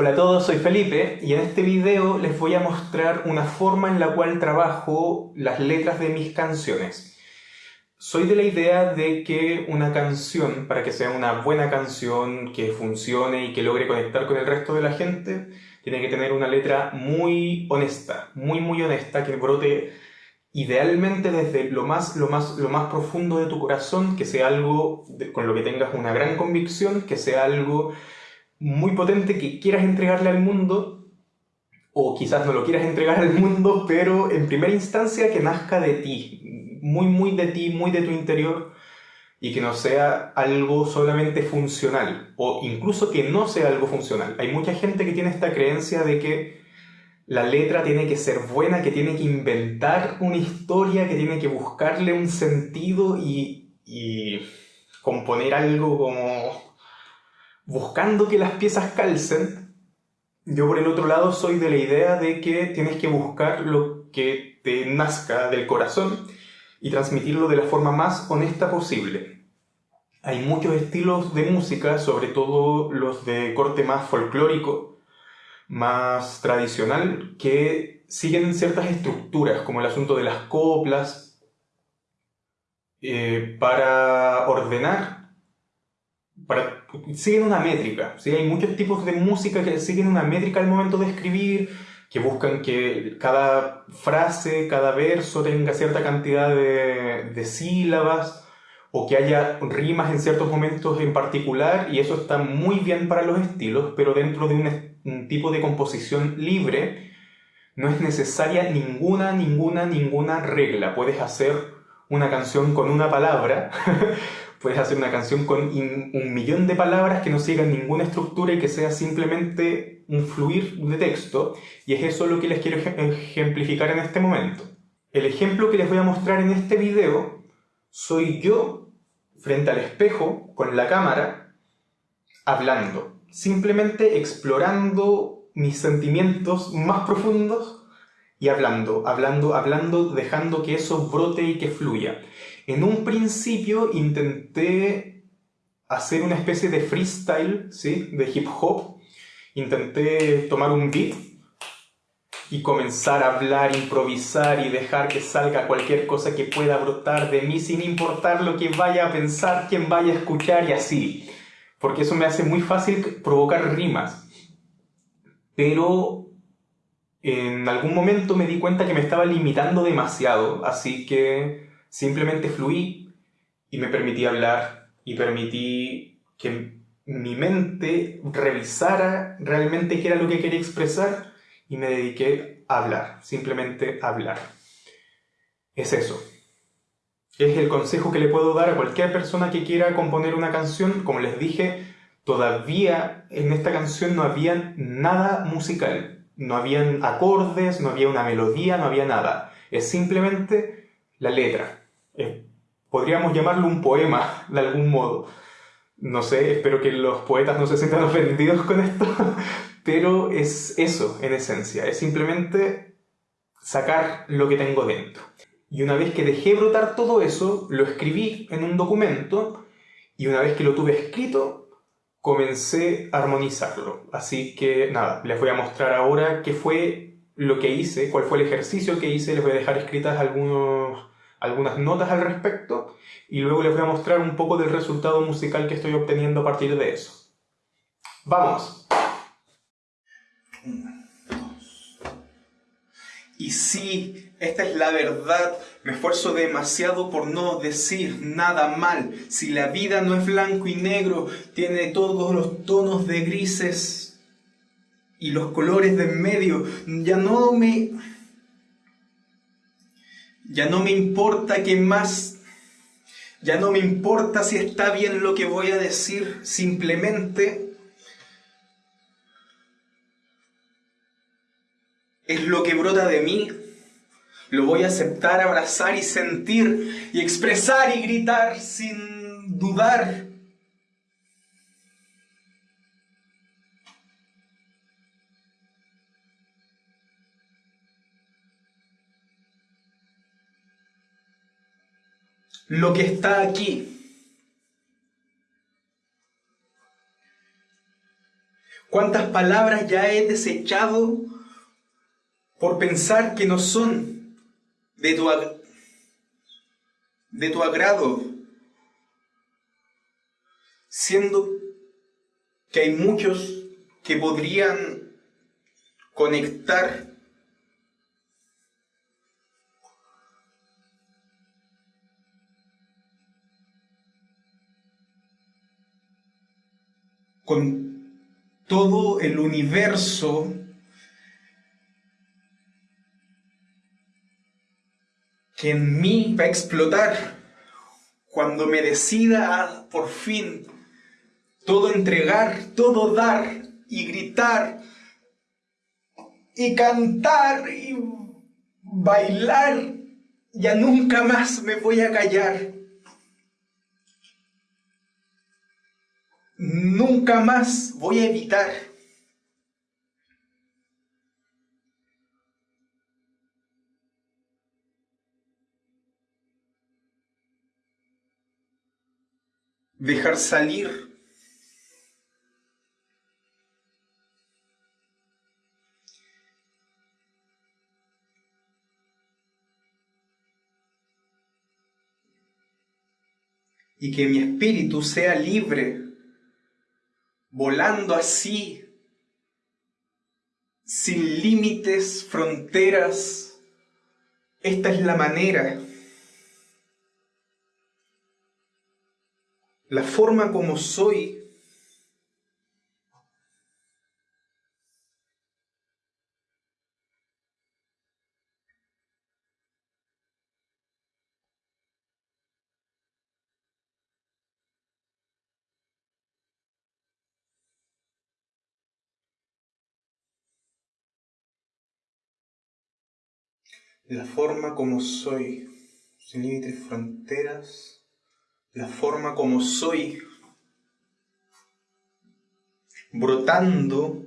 Hola a todos, soy Felipe y en este video les voy a mostrar una forma en la cual trabajo las letras de mis canciones. Soy de la idea de que una canción, para que sea una buena canción, que funcione y que logre conectar con el resto de la gente, tiene que tener una letra muy honesta, muy muy honesta, que brote idealmente desde lo más, lo más, lo más profundo de tu corazón, que sea algo con lo que tengas una gran convicción, que sea algo muy potente que quieras entregarle al mundo, o quizás no lo quieras entregar al mundo, pero en primera instancia que nazca de ti, muy, muy de ti, muy de tu interior, y que no sea algo solamente funcional, o incluso que no sea algo funcional. Hay mucha gente que tiene esta creencia de que la letra tiene que ser buena, que tiene que inventar una historia, que tiene que buscarle un sentido y, y componer algo como buscando que las piezas calcen, yo por el otro lado soy de la idea de que tienes que buscar lo que te nazca del corazón y transmitirlo de la forma más honesta posible. Hay muchos estilos de música, sobre todo los de corte más folclórico, más tradicional, que siguen ciertas estructuras, como el asunto de las coplas, eh, para ordenar para, siguen una métrica. ¿sí? Hay muchos tipos de música que siguen una métrica al momento de escribir, que buscan que cada frase, cada verso tenga cierta cantidad de, de sílabas o que haya rimas en ciertos momentos en particular y eso está muy bien para los estilos, pero dentro de un, un tipo de composición libre no es necesaria ninguna, ninguna, ninguna regla. Puedes hacer una canción con una palabra puedes hacer una canción con un millón de palabras que no sigan ninguna estructura y que sea simplemente un fluir de texto, y es eso lo que les quiero ejemplificar en este momento. El ejemplo que les voy a mostrar en este video soy yo frente al espejo con la cámara hablando, simplemente explorando mis sentimientos más profundos y hablando, hablando, hablando, dejando que eso brote y que fluya. En un principio intenté hacer una especie de freestyle, ¿sí? De hip hop. Intenté tomar un beat y comenzar a hablar, improvisar y dejar que salga cualquier cosa que pueda brotar de mí sin importar lo que vaya a pensar, quién vaya a escuchar y así. Porque eso me hace muy fácil provocar rimas. Pero en algún momento me di cuenta que me estaba limitando demasiado, así que Simplemente fluí y me permití hablar y permití que mi mente revisara realmente qué era lo que quería expresar y me dediqué a hablar, simplemente a hablar. Es eso. Es el consejo que le puedo dar a cualquier persona que quiera componer una canción. Como les dije, todavía en esta canción no había nada musical. No habían acordes, no había una melodía, no había nada. Es simplemente la letra podríamos llamarlo un poema de algún modo. No sé, espero que los poetas no se sientan ofendidos con esto, pero es eso en esencia, es simplemente sacar lo que tengo dentro. Y una vez que dejé brotar todo eso, lo escribí en un documento y una vez que lo tuve escrito, comencé a armonizarlo. Así que nada, les voy a mostrar ahora qué fue lo que hice, cuál fue el ejercicio que hice, les voy a dejar escritas algunos algunas notas al respecto y luego les voy a mostrar un poco del resultado musical que estoy obteniendo a partir de eso. ¡Vamos! Y sí, esta es la verdad. Me esfuerzo demasiado por no decir nada mal. Si la vida no es blanco y negro, tiene todos los tonos de grises y los colores de en medio, ya no me ya no me importa qué más, ya no me importa si está bien lo que voy a decir, simplemente es lo que brota de mí. Lo voy a aceptar, abrazar y sentir y expresar y gritar sin dudar. Lo que está aquí. ¿Cuántas palabras ya he desechado por pensar que no son de tu, de tu agrado? Siendo que hay muchos que podrían conectar con todo el universo que en mí va a explotar cuando me decida por fin todo entregar, todo dar y gritar y cantar y bailar, ya nunca más me voy a callar. Nunca más voy a evitar. Dejar salir y que mi espíritu sea libre volando así, sin límites, fronteras. Esta es la manera, la forma como soy. La forma como soy, sin límites, fronteras, la forma como soy, brotando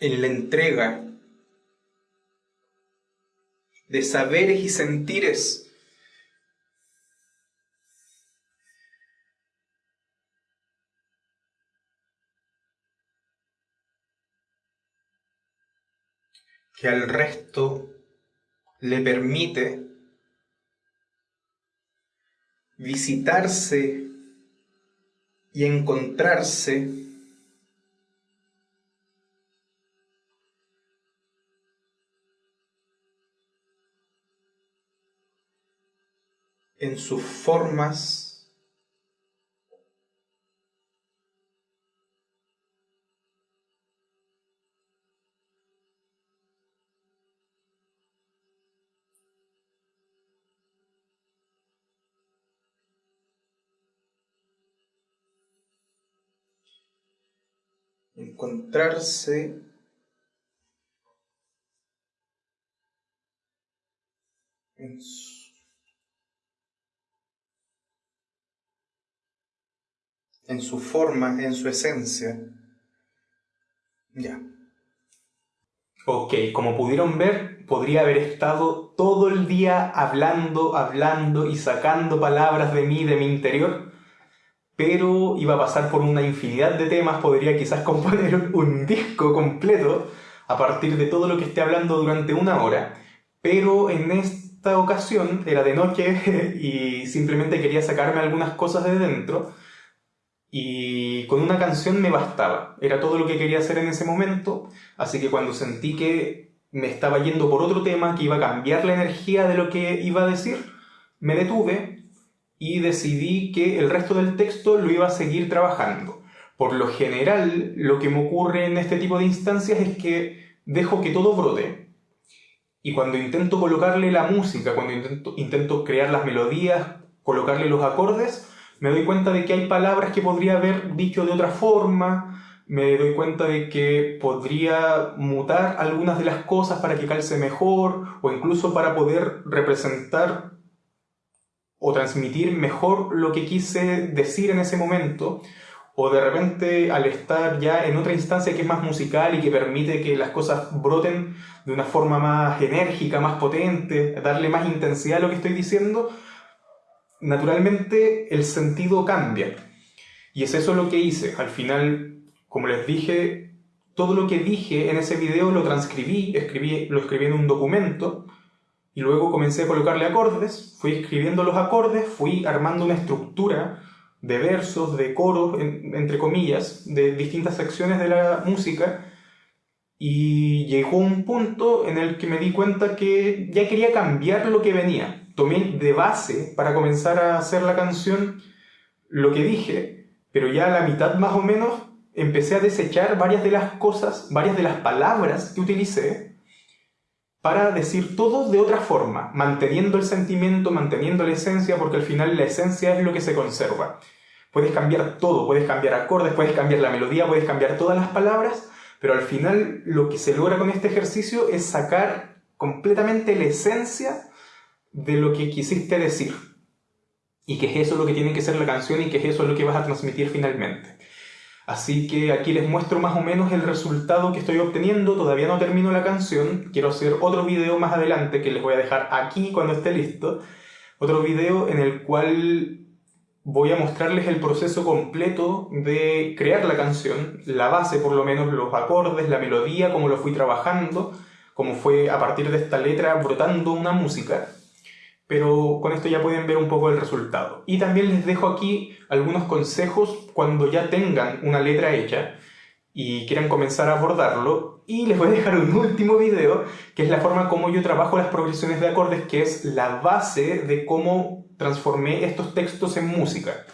en la entrega de saberes y sentires que al resto le permite visitarse y encontrarse en sus formas encontrarse en su, forma, en su esencia. Ya. Ok, como pudieron ver, podría haber estado todo el día hablando, hablando y sacando palabras de mí, de mi interior, pero iba a pasar por una infinidad de temas, podría quizás componer un disco completo a partir de todo lo que esté hablando durante una hora, pero en esta ocasión era de noche y simplemente quería sacarme algunas cosas de dentro y con una canción me bastaba, era todo lo que quería hacer en ese momento, así que cuando sentí que me estaba yendo por otro tema, que iba a cambiar la energía de lo que iba a decir, me detuve, y decidí que el resto del texto lo iba a seguir trabajando. Por lo general, lo que me ocurre en este tipo de instancias es que dejo que todo brote. Y cuando intento colocarle la música, cuando intento, intento crear las melodías, colocarle los acordes, me doy cuenta de que hay palabras que podría haber dicho de otra forma, me doy cuenta de que podría mutar algunas de las cosas para que calce mejor o incluso para poder representar o transmitir mejor lo que quise decir en ese momento, o de repente al estar ya en otra instancia que es más musical y que permite que las cosas broten de una forma más enérgica, más potente, darle más intensidad a lo que estoy diciendo, naturalmente el sentido cambia. Y es eso lo que hice. Al final, como les dije, todo lo que dije en ese video lo transcribí, escribí, lo escribí en un documento y luego comencé a colocarle acordes, fui escribiendo los acordes, fui armando una estructura de versos, de coros, entre comillas, de distintas secciones de la música y llegó un punto en el que me di cuenta que ya quería cambiar lo que venía. Tomé de base para comenzar a hacer la canción lo que dije, pero ya a la mitad más o menos empecé a desechar varias de las cosas, varias de las palabras que utilicé para decir todo de otra forma, manteniendo el sentimiento, manteniendo la esencia, porque al final la esencia es lo que se conserva. Puedes cambiar todo, puedes cambiar acordes, puedes cambiar la melodía, puedes cambiar todas las palabras, pero al final lo que se logra con este ejercicio es sacar completamente la esencia de lo que quisiste decir. Y que es eso lo que tiene que ser la canción y que es eso lo que vas a transmitir finalmente. Así que aquí les muestro más o menos el resultado que estoy obteniendo. Todavía no termino la canción. Quiero hacer otro video más adelante que les voy a dejar aquí cuando esté listo. Otro video en el cual voy a mostrarles el proceso completo de crear la canción, la base por lo menos, los acordes, la melodía, cómo lo fui trabajando, cómo fue a partir de esta letra brotando una música pero con esto ya pueden ver un poco el resultado. Y también les dejo aquí algunos consejos cuando ya tengan una letra hecha y quieran comenzar a abordarlo. Y les voy a dejar un último video, que es la forma como yo trabajo las progresiones de acordes, que es la base de cómo transformé estos textos en música.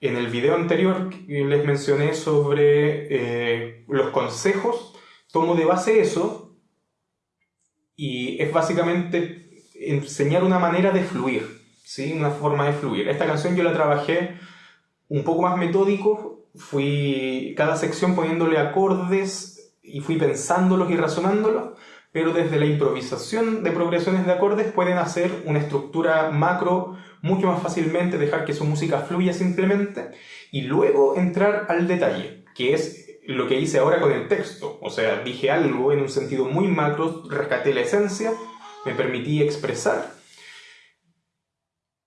En el video anterior les mencioné sobre eh, los consejos, tomo de base eso y es básicamente enseñar una manera de fluir, ¿sí? Una forma de fluir. Esta canción yo la trabajé un poco más metódico, fui cada sección poniéndole acordes y fui pensándolos y razonándolos, pero desde la improvisación de progresiones de acordes pueden hacer una estructura macro mucho más fácilmente, dejar que su música fluya simplemente y luego entrar al detalle, que es lo que hice ahora con el texto. O sea, dije algo en un sentido muy macro, rescaté la esencia me permití expresar.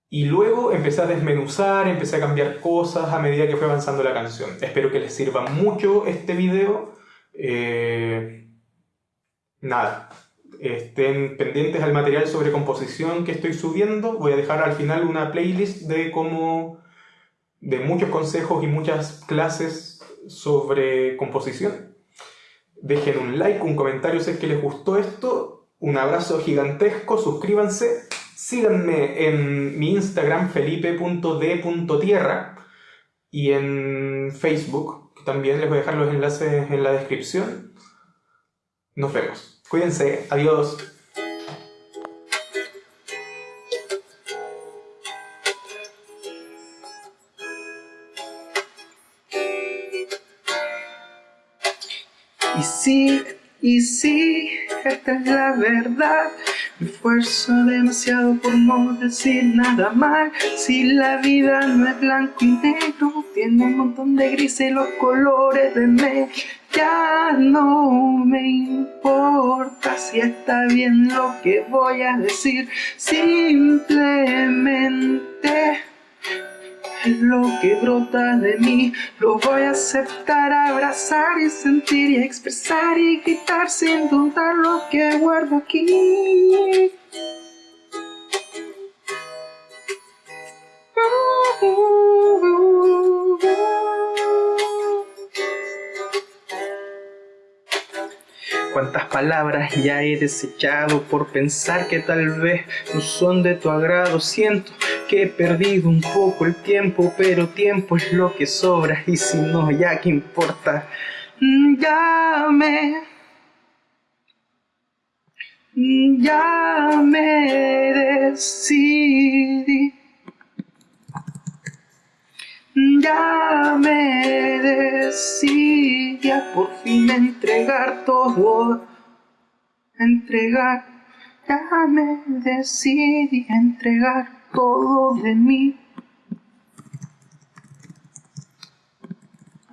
Y luego empecé a desmenuzar, empecé a cambiar cosas a medida que fue avanzando la canción. Espero que les sirva mucho este video. Eh, nada, estén pendientes al material sobre composición que estoy subiendo. Voy a dejar al final una playlist de cómo de muchos consejos y muchas clases sobre composición. Dejen un like, un comentario si es que les gustó esto un abrazo gigantesco, suscríbanse, síganme en mi Instagram felipe.d.tierra y en Facebook, también les voy a dejar los enlaces en la descripción. Nos vemos. Cuídense, adiós. Y sí, y sí esta es la verdad. Me esfuerzo demasiado por no decir nada mal. Si la vida no es blanco y negro, tiene un montón de grises y los colores de me. Ya no me importa si está bien lo que voy a decir. Simplemente lo que brota de mí. Lo voy a aceptar, abrazar y sentir y expresar y gritar sin dudar lo que guardo aquí. Cuántas palabras ya he desechado por pensar que tal vez no son de tu agrado Siento que he perdido un poco el tiempo, pero tiempo es lo que sobra y si no, ya que importa. Ya me... Ya me decidí. Ya me decidí por fin entregar todo. Entregar. Ya me decidí entregar todo de mí.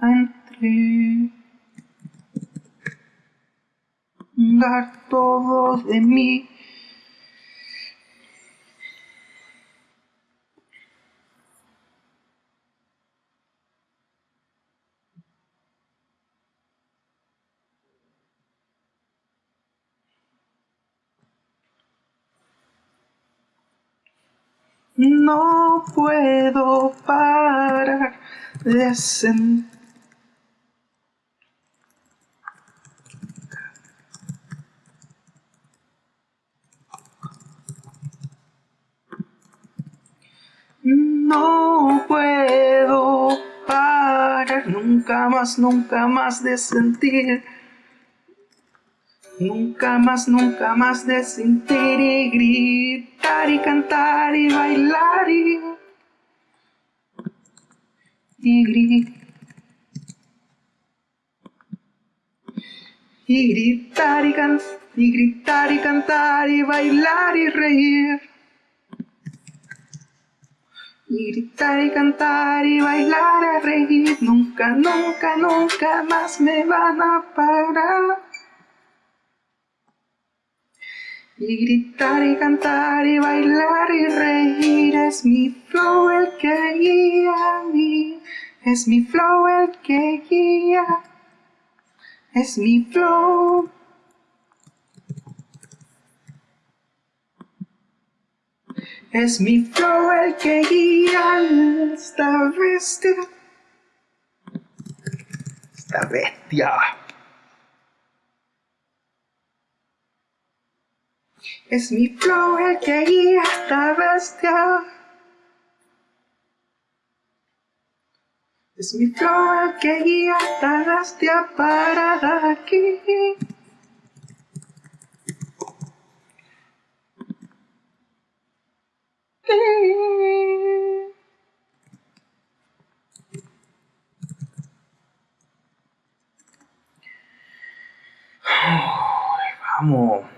Entregar todo de mí. No puedo parar de sentir. No puedo parar nunca más, nunca más de sentir. Nunca más, nunca más de sentir y gritar y cantar y bailar y, y gritar. Y gritar y, can y gritar y cantar y bailar y reír. Y gritar y cantar y bailar a reír. Nunca, nunca, nunca más me van a parar. Y gritar y cantar y bailar y reír es mi flow el que guía a mí. Es mi flow el que guía. Es mi flow. Es mi flow el que guía esta bestia. Esta bestia. Es mi flow el que guía esta bestia. Es mi flow el que guía esta bestia para aquí. Vamos.